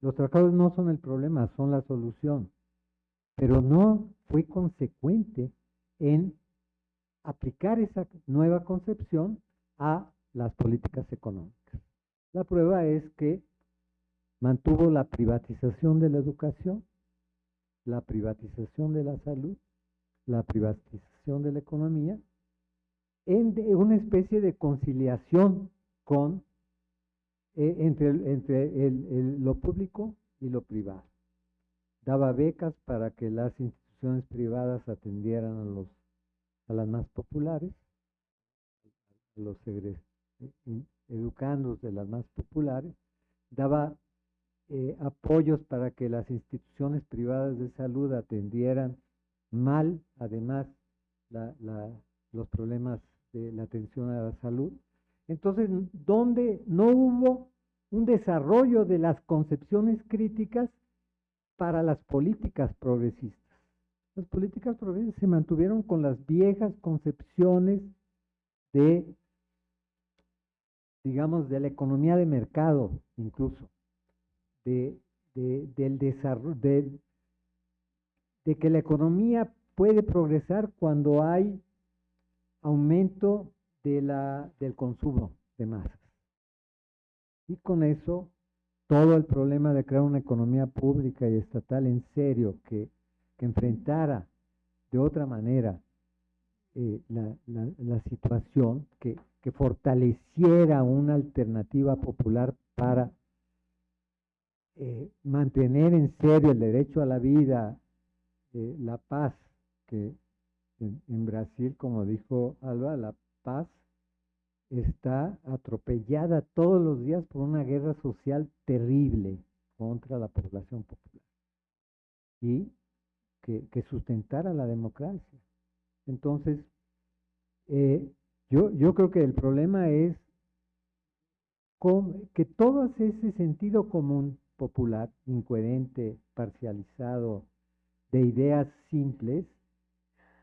D: los trabajadores no son el problema, son la solución pero no fue consecuente en aplicar esa nueva concepción a las políticas económicas. La prueba es que mantuvo la privatización de la educación, la privatización de la salud, la privatización de la economía, en una especie de conciliación con, eh, entre, lo público y lo privado. Daba becas para que las instituciones privadas atendieran a los a las más populares, a los eh, educandos de las más populares, daba eh, apoyos para que las instituciones privadas de salud atendieran mal, además, los problemas de la atención a la salud. Entonces, donde no hubo un desarrollo de las concepciones críticas para las políticas progresistas. Las políticas progresistas se mantuvieron con las viejas concepciones de, digamos, de la economía de mercado, incluso, de, del desarrollo, de, de que la economía puede progresar cuando hay aumento de la, del consumo de masas. Y con eso todo el problema de crear una economía pública y estatal en serio que, enfrentara de otra manera eh, la, situación, que, fortaleciera una alternativa popular para eh, mantener en serio el derecho a la vida, eh, la paz, que en Brasil, como dijo Alba, la paz está atropellada todos los días por una guerra social terrible contra la población popular y que, que sustentara la democracia. Entonces, eh, yo, yo creo que el problema es que todo ese sentido común popular, incoherente, parcializado, de ideas simples,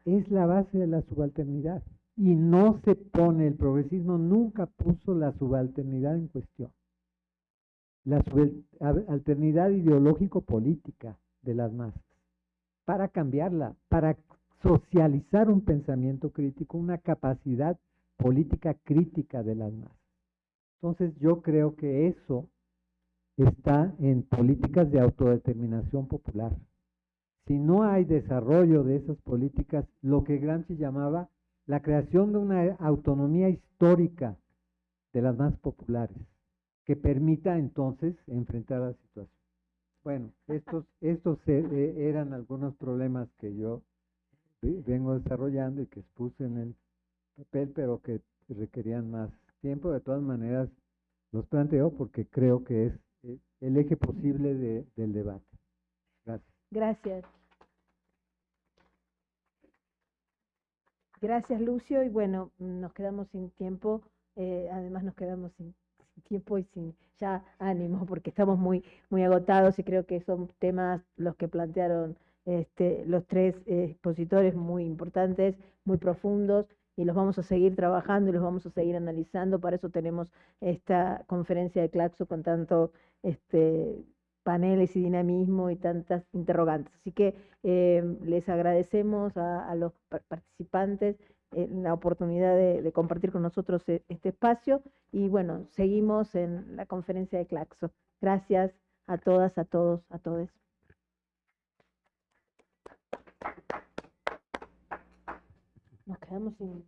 D: es la base de la subalternidad y no se pone, el progresismo nunca puso la subalternidad en cuestión. La subalternidad ideológico-política, de las masas, para cambiarla, para socializar un pensamiento crítico, una capacidad política crítica de las masas. Entonces yo creo que eso está en políticas de autodeterminación popular. Si no hay desarrollo de esas políticas, lo que Gramsci llamaba la creación de una autonomía histórica de las más populares, que permita entonces enfrentar la situación. Bueno, estos, estos eh, eran algunos problemas que yo vengo desarrollando y que expuse en el papel, pero que requerían más tiempo. De todas maneras, los planteo porque creo que es eh, el eje posible de, del debate. Gracias.
A: Gracias. Gracias, Lucio. Y bueno, nos quedamos sin tiempo. Eh, además, nos quedamos sin, tiempo y sin ya ánimo, porque estamos muy, muy agotados y creo que son temas los que plantearon este, los tres expositores muy importantes, muy profundos y los vamos a seguir trabajando y los vamos a seguir analizando. Para eso tenemos esta conferencia de Claxo con tanto este, paneles y dinamismo y tantas interrogantes. Así que em, les agradecemos a, los participantes eh, la oportunidad de, de, compartir con nosotros e, este espacio y bueno, seguimos en la conferencia de Claxo. Gracias a todas, a todos, a todos. Nos quedamos sin...